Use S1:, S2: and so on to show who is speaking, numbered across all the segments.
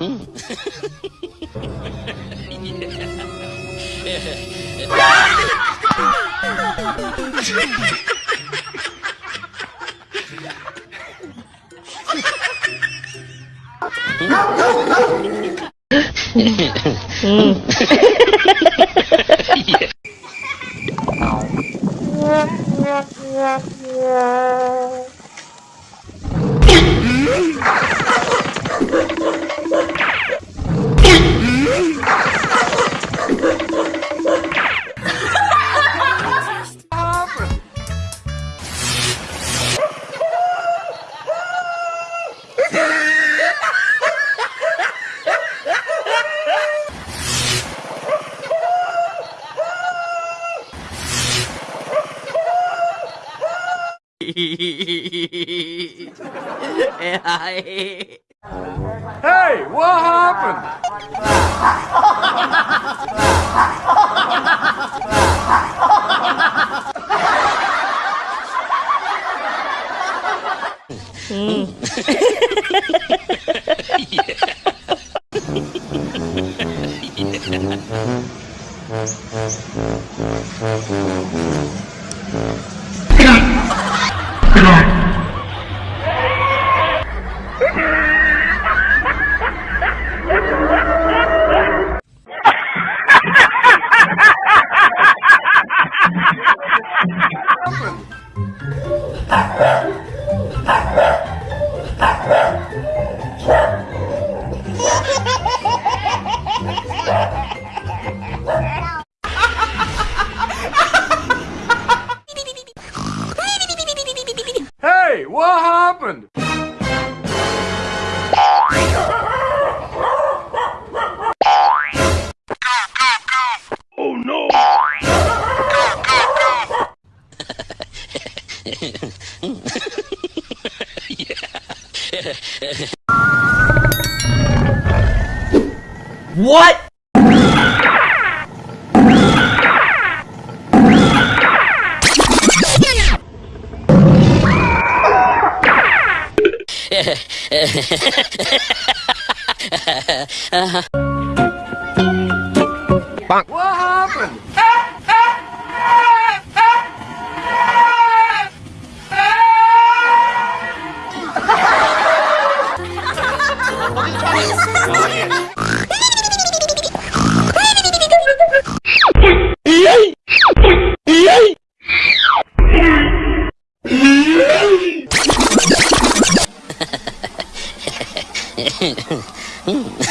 S1: う
S2: ん。うん。Hey, what happened? Hmm.
S1: Hey, What?
S2: What happened?
S1: No!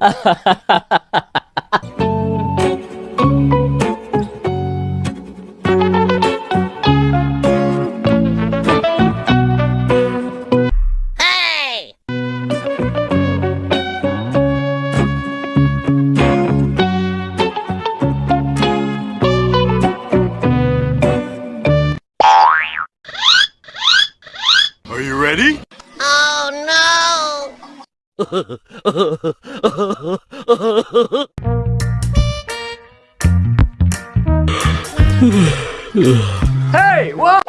S2: Are you ready?
S3: Oh
S1: Hey, what?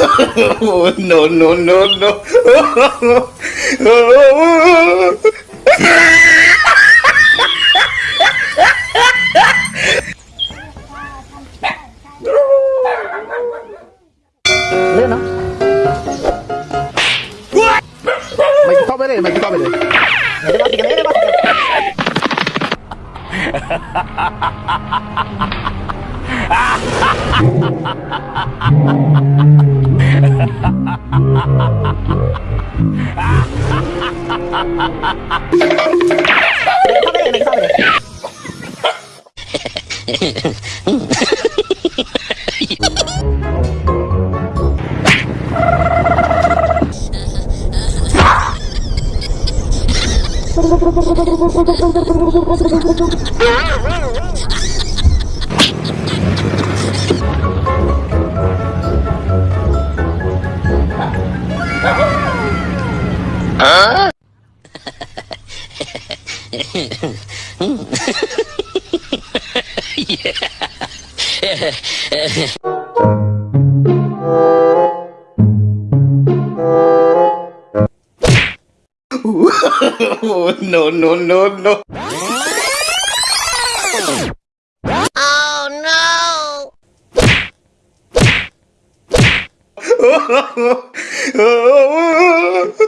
S4: oh, no, no, no, no.
S5: lên nó. Mày cứ tao bên này mày cứ tao bên này. Ha ha ha ha ha ha ha ha ha ha Ah, ah, ah, ah,
S4: Oh, no, no, no, no.
S6: Oh no!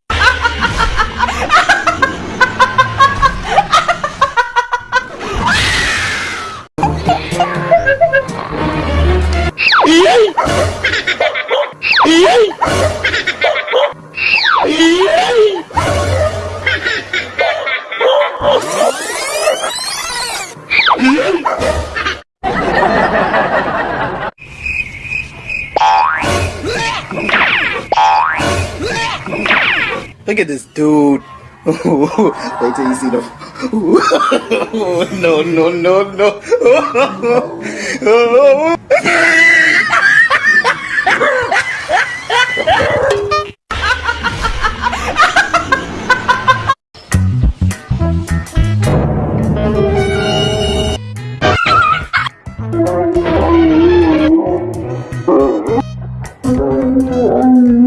S4: at this dude. Wait till you see the. no, no, no, no.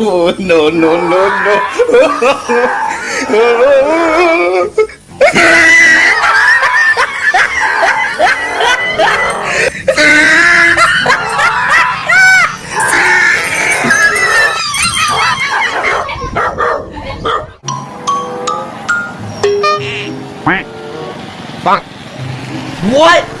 S4: no, no, no, no.
S1: Fuck. What?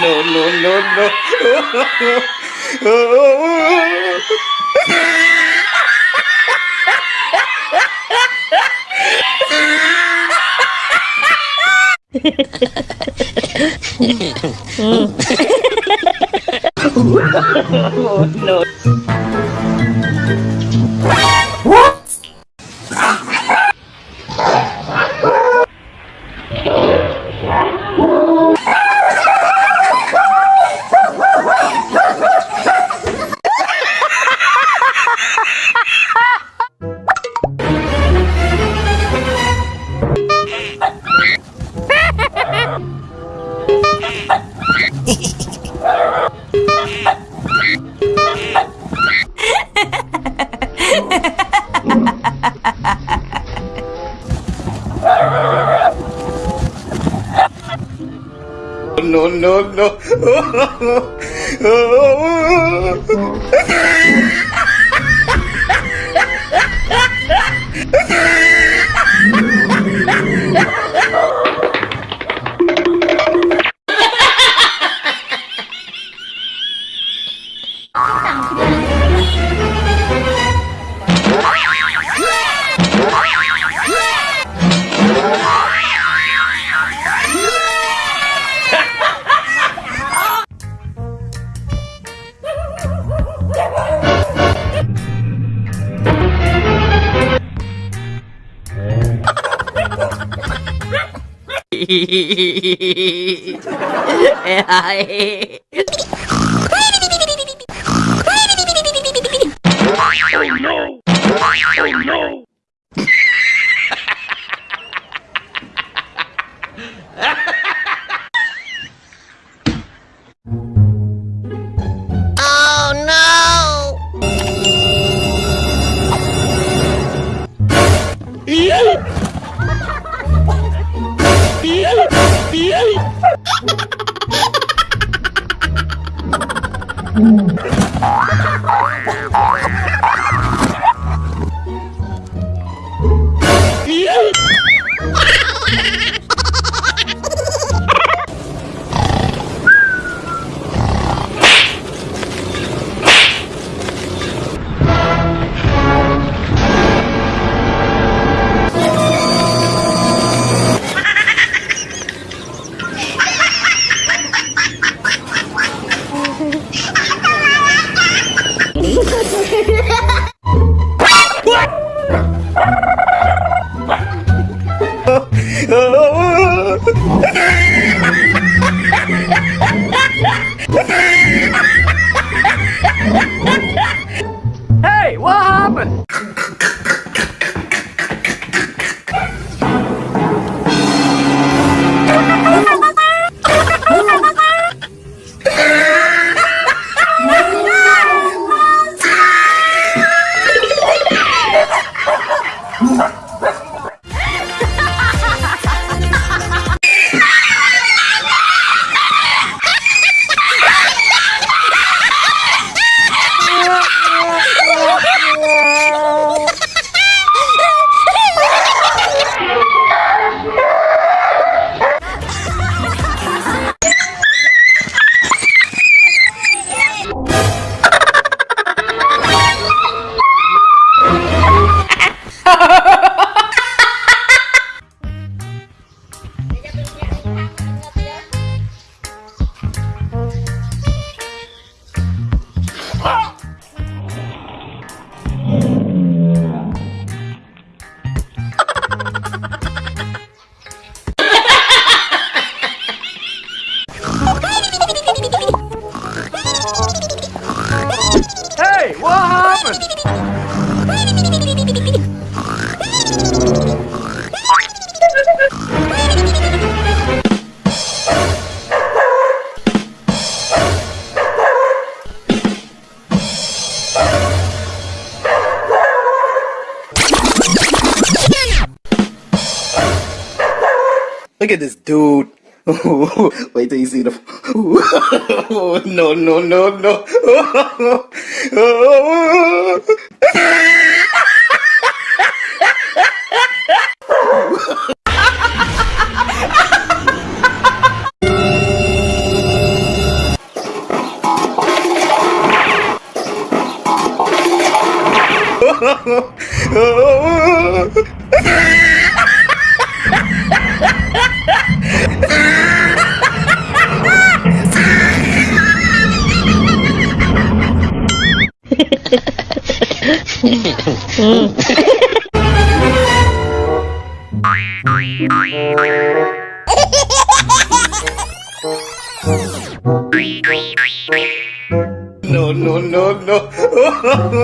S4: Oh, no, no, no, No, no, no. ai Look at this dude. Wait till you see the. no, no, no, no. no.